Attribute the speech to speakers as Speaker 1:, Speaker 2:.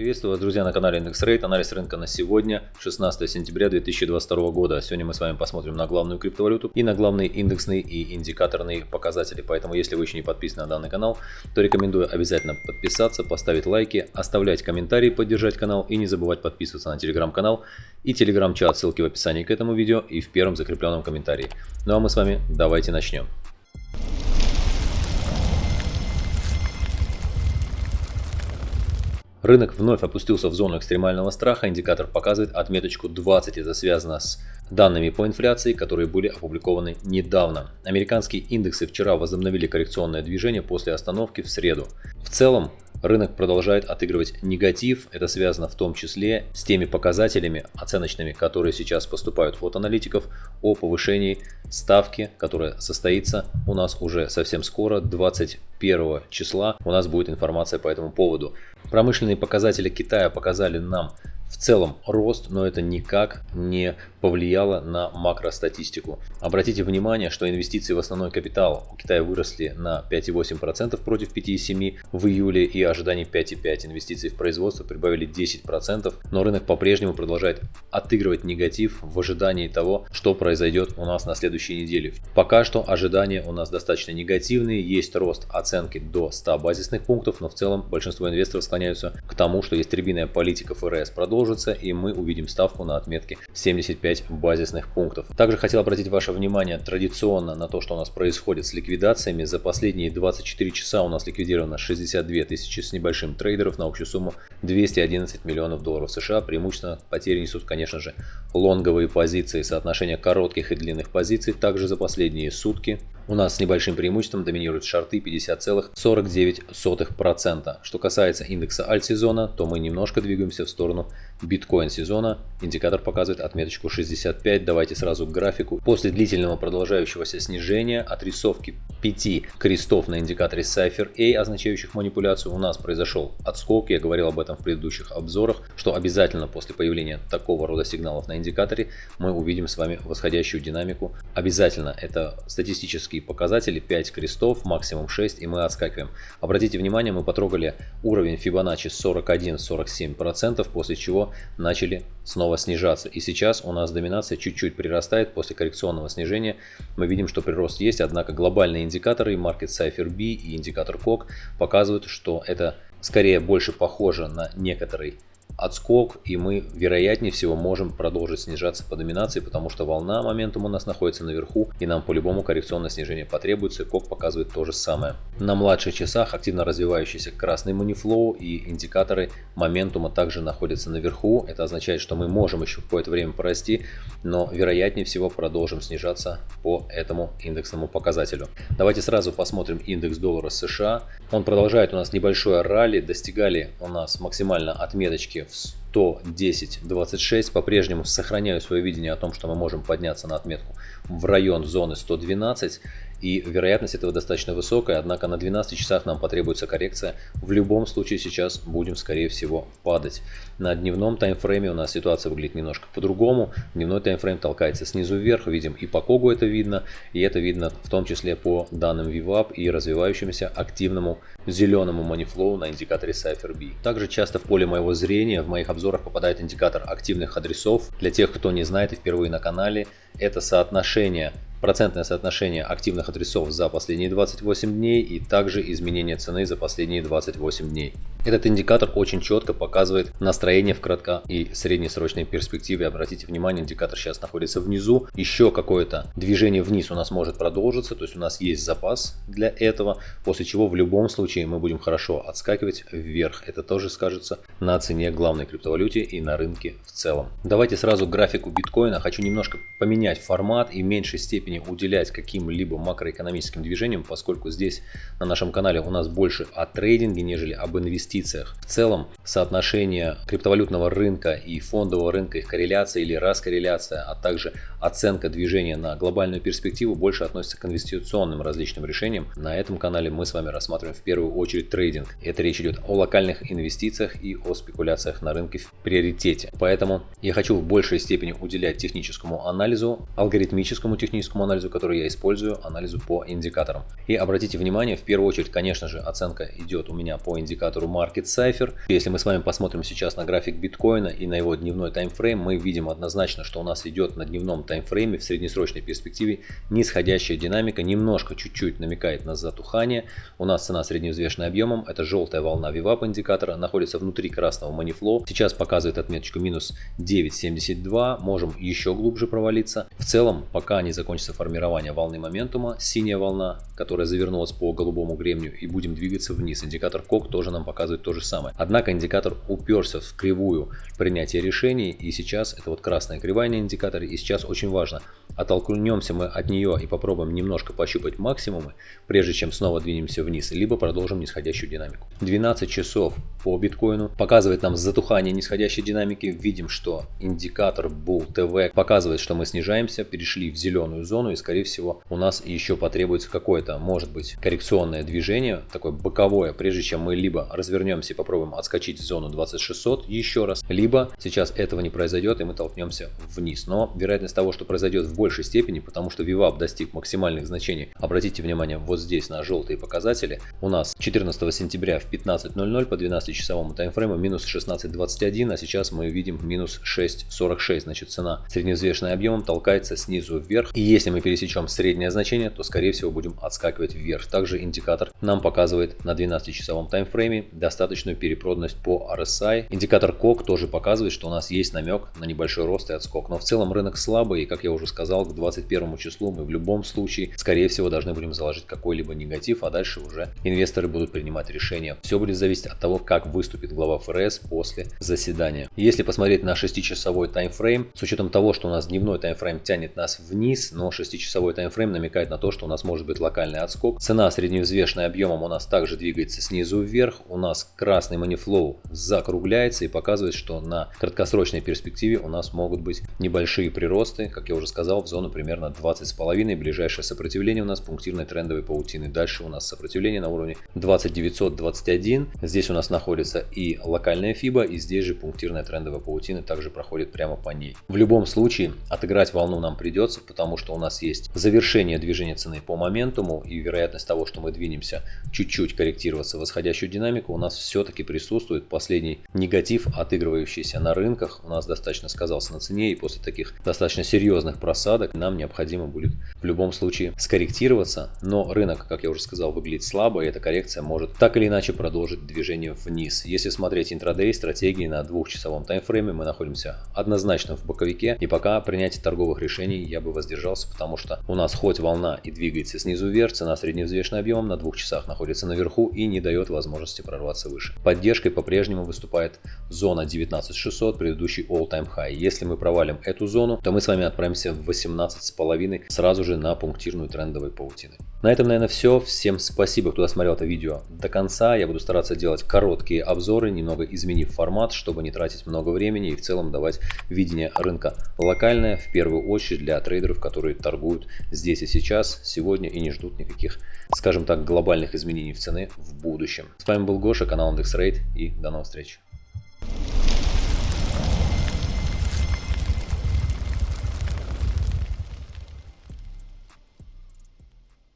Speaker 1: Приветствую вас, друзья, на канале Индекс Рейд. Анализ рынка на сегодня, 16 сентября 2022 года. Сегодня мы с вами посмотрим на главную криптовалюту и на главные индексные и индикаторные показатели. Поэтому, если вы еще не подписаны на данный канал, то рекомендую обязательно подписаться, поставить лайки, оставлять комментарии, поддержать канал и не забывать подписываться на телеграм-канал и телеграм-чат. Ссылки в описании к этому видео и в первом закрепленном комментарии. Ну а мы с вами давайте начнем. Рынок вновь опустился в зону экстремального страха, индикатор показывает отметочку 20, это связано с данными по инфляции, которые были опубликованы недавно. Американские индексы вчера возобновили коррекционное движение после остановки в среду. В целом, Рынок продолжает отыгрывать негатив, это связано в том числе с теми показателями оценочными, которые сейчас поступают от аналитиков о повышении ставки, которая состоится у нас уже совсем скоро, 21 числа у нас будет информация по этому поводу. Промышленные показатели Китая показали нам в целом рост, но это никак не повлияло на макростатистику. Обратите внимание, что инвестиции в основной капитал у Китая выросли на 5,8% против 5,7% в июле и ожиданий 5,5%. Инвестиции в производство прибавили 10%, но рынок по-прежнему продолжает отыгрывать негатив в ожидании того, что произойдет у нас на следующей неделе. Пока что ожидания у нас достаточно негативные, есть рост оценки до 100 базисных пунктов, но в целом большинство инвесторов склоняются к тому, что ястребиная политика ФРС продолжится и мы увидим ставку на отметке 75 базисных пунктов. Также хотел обратить ваше внимание традиционно на то, что у нас происходит с ликвидациями. За последние 24 часа у нас ликвидировано 62 тысячи с небольшим трейдеров на общую сумму 211 миллионов долларов США. Преимущественно потери несут, конечно же, лонговые позиции, соотношение коротких и длинных позиций. Также за последние сутки у нас с небольшим преимуществом доминируют шарты 50,49%. Что касается индекса альт-сезона, то мы немножко двигаемся в сторону биткоин сезона. Индикатор показывает отметочку 65. Давайте сразу к графику. После длительного продолжающегося снижения отрисовки 5 крестов на индикаторе Cypher A, означающих манипуляцию, у нас произошел отскок. Я говорил об этом в предыдущих обзорах, что обязательно после появления такого рода сигналов на индикаторе мы увидим с вами восходящую динамику. Обязательно это статистические показатели 5 крестов, максимум 6 и мы отскакиваем. Обратите внимание, мы потрогали уровень Fibonacci 41-47%, после чего начали снова снижаться. И сейчас у нас доминация чуть-чуть прирастает после коррекционного снижения. Мы видим, что прирост есть, однако глобальные индикаторы Market Cypher B и индикатор COC показывают, что это скорее больше похоже на некоторый отскок, и мы, вероятнее всего, можем продолжить снижаться по доминации, потому что волна моментум у нас находится наверху, и нам по-любому коррекционное снижение потребуется, кок показывает то же самое. На младших часах активно развивающийся красный манифлоу и индикаторы моментума также находятся наверху, это означает, что мы можем еще какое-то время порасти, но вероятнее всего продолжим снижаться по этому индексному показателю. Давайте сразу посмотрим индекс доллара США. Он продолжает у нас небольшое ралли, достигали у нас максимально отметочки в 110.26. По-прежнему сохраняю свое видение о том, что мы можем подняться на отметку в район зоны 112 и вероятность этого достаточно высокая, однако на 12 часах нам потребуется коррекция. В любом случае сейчас будем скорее всего падать. На дневном таймфрейме у нас ситуация выглядит немножко по-другому. Дневной таймфрейм толкается снизу вверх, видим и по Когу это видно, и это видно в том числе по данным VWAP и развивающемуся активному зеленому манифлоу на индикаторе Cypher B. Также часто в поле моего зрения в моих обзорах попадает индикатор активных адресов. Для тех, кто не знает и впервые на канале, это соотношение процентное соотношение активных адресов за последние 28 дней и также изменение цены за последние 28 дней. Этот индикатор очень четко показывает настроение в кратко и среднесрочной перспективе. Обратите внимание, индикатор сейчас находится внизу. Еще какое-то движение вниз у нас может продолжиться, то есть у нас есть запас для этого, после чего в любом случае мы будем хорошо отскакивать вверх. Это тоже скажется на цене главной криптовалюте и на рынке в целом. Давайте сразу графику биткоина. Хочу немножко поменять формат и в меньшей степени уделять каким-либо макроэкономическим движениям, поскольку здесь на нашем канале у нас больше о трейдинге, нежели об инвестициях инвестициях. В целом соотношение криптовалютного рынка и фондового рынка, их корреляция или раскорреляция, а также оценка движения на глобальную перспективу больше относится к инвестиционным различным решениям. На этом канале мы с вами рассматриваем в первую очередь трейдинг. Это речь идет о локальных инвестициях и о спекуляциях на рынке в приоритете. Поэтому я хочу в большей степени уделять техническому анализу, алгоритмическому техническому анализу, который я использую, анализу по индикаторам. И обратите внимание, в первую очередь, конечно же, оценка идет у меня по индикатору Market. Если мы с вами посмотрим сейчас на график биткоина и на его дневной таймфрейм, мы видим однозначно, что у нас идет на дневном таймфрейме в среднесрочной перспективе нисходящая динамика, немножко чуть-чуть намекает на затухание. У нас цена средневзвешенная объемом, это желтая волна VWAP индикатора, находится внутри красного манифло. Сейчас показывает отметочку минус 9.72, можем еще глубже провалиться. В целом, пока не закончится формирование волны моментума, синяя волна, которая завернулась по голубому гребню и будем двигаться вниз. Индикатор КОК тоже нам показывает то же самое. Однако индикатор уперся в кривую принятия решений и сейчас это вот красная кривая на индикаторе и сейчас очень важно оттолкнемся мы от нее и попробуем немножко пощупать максимумы, прежде чем снова двинемся вниз, либо продолжим нисходящую динамику. 12 часов по биткоину показывает нам затухание нисходящей динамики. Видим, что индикатор Bull TV показывает, что мы снижаемся, перешли в зеленую зону и скорее всего у нас еще потребуется какое-то, может быть, коррекционное движение, такое боковое, прежде чем мы либо развернемся и попробуем отскочить в зону 2600 еще раз, либо сейчас этого не произойдет и мы толкнемся вниз. Но вероятность того, что произойдет в большей степени, потому что VWAP достиг максимальных значений. Обратите внимание вот здесь на желтые показатели. У нас 14 сентября в 15.00 по 12-часовому таймфрейму минус 16.21, а сейчас мы видим минус 6.46. Значит цена средневзвешенная объемом толкается снизу вверх. И если мы пересечем среднее значение, то скорее всего будем отскакивать вверх. Также индикатор нам показывает на 12-часовом таймфрейме достаточную перепроданность по RSI. Индикатор COC тоже показывает, что у нас есть намек на небольшой рост и отскок. Но в целом рынок слабый и как я уже сказал, к 21 числу мы в любом случае скорее всего должны будем заложить какой-либо негатив, а дальше уже инвесторы будут принимать решения. Все будет зависеть от того, как выступит глава ФРС после заседания. Если посмотреть на 6-часовой таймфрейм, с учетом того, что у нас дневной таймфрейм тянет нас вниз, но 6-часовой таймфрейм намекает на то, что у нас может быть локальный отскок. Цена средневзвешенная объемом у нас также двигается снизу вверх. У нас красный манифлоу закругляется и показывает, что на краткосрочной перспективе у нас могут быть небольшие приросты, как я уже сказал, в зону примерно 20,5. Ближайшее сопротивление у нас пунктирной трендовой паутины. Дальше у нас сопротивление на уровне 2921. Здесь у нас находится и локальная фиба, и здесь же пунктирная трендовая паутина также проходит прямо по ней. В любом случае отыграть волну нам придется, потому что у нас есть завершение движения цены по моментуму и вероятность того, что мы двинемся чуть-чуть корректироваться в восходящую динамику, у нас все-таки присутствует последний негатив, отыгрывающийся на рынках. У нас достаточно сказался на цене и после таких достаточно серьезных просадок нам необходимо будет в любом случае скорректироваться. Но рынок, как я уже сказал, выглядит слабо и эта коррекция может так или иначе продолжить движение вниз. Если смотреть интрадей стратегии на двухчасовом таймфрейме, мы находимся однозначно в боковике и пока принятие торговых решений я бы воздержался, потому что у нас хоть волна и двигается снизу вверх, цена средневзвешенным объемом на двух часах находится наверху и не дает возможности прорваться выше. Поддержкой по-прежнему выступает зона 19600, предыдущий all-time high. Если мы провалим эту зону, то мы с вами отправимся в 18,5 сразу же на пунктирную трендовой паутины. На этом, наверное, все. Всем спасибо, кто досмотрел это видео до конца. Я буду стараться делать короткие обзоры, немного изменив формат, чтобы не тратить много времени и в целом давать видение рынка локальное, в первую очередь для трейдеров, которые торгуют здесь и сейчас, сегодня и не ждут никаких, скажем так, глобальных изменений в цены в будущем. С вами был Гоша, канал IndexRate и до новых встреч.